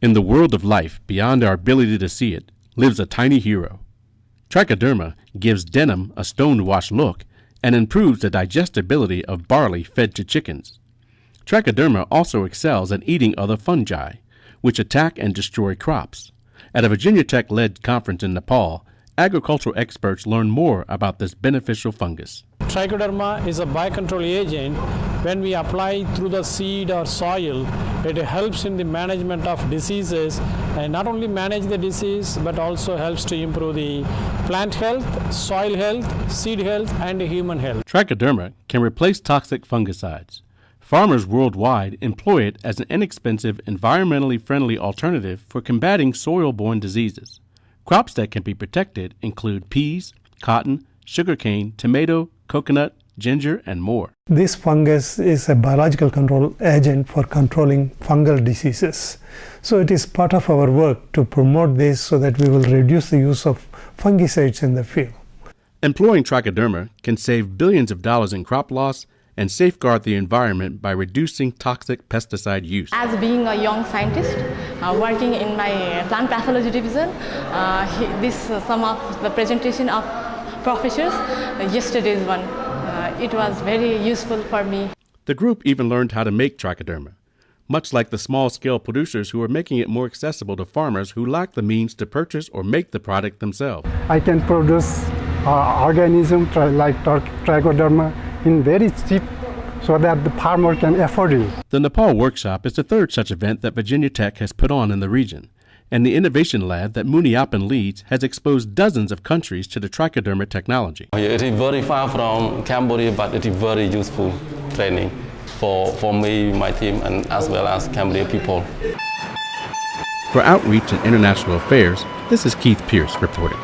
In the world of life, beyond our ability to see it, lives a tiny hero. Trichoderma gives denim a stoned-wash look and improves the digestibility of barley fed to chickens. Trichoderma also excels at eating other fungi, which attack and destroy crops. At a Virginia Tech led conference in Nepal, agricultural experts learned more about this beneficial fungus. Trichoderma is a biocontrol agent. When we apply through the seed or soil, it helps in the management of diseases and not only manage the disease but also helps to improve the plant health, soil health, seed health, and human health. Trichoderma can replace toxic fungicides. Farmers worldwide employ it as an inexpensive, environmentally friendly alternative for combating soil borne diseases. Crops that can be protected include peas, cotton, sugarcane, tomato, coconut, ginger, and more. This fungus is a biological control agent for controlling fungal diseases. So it is part of our work to promote this so that we will reduce the use of fungicides in the field. Employing trichoderma can save billions of dollars in crop loss and safeguard the environment by reducing toxic pesticide use. As being a young scientist uh, working in my plant pathology division, uh, this uh, some of the presentation of professors uh, yesterday's one. It was very useful for me. The group even learned how to make trichoderma, much like the small-scale producers who are making it more accessible to farmers who lack the means to purchase or make the product themselves. I can produce uh, organism like trichoderma in very cheap so that the farmer can afford it. The Nepal Workshop is the third such event that Virginia Tech has put on in the region, and the Innovation Lab that Muniappan leads has exposed dozens of countries to the trichoderma technology. It is very far from Cambodia, but it is very useful training for, for me, my team, and as well as Cambodia people. For Outreach and International Affairs, this is Keith Pierce reporting.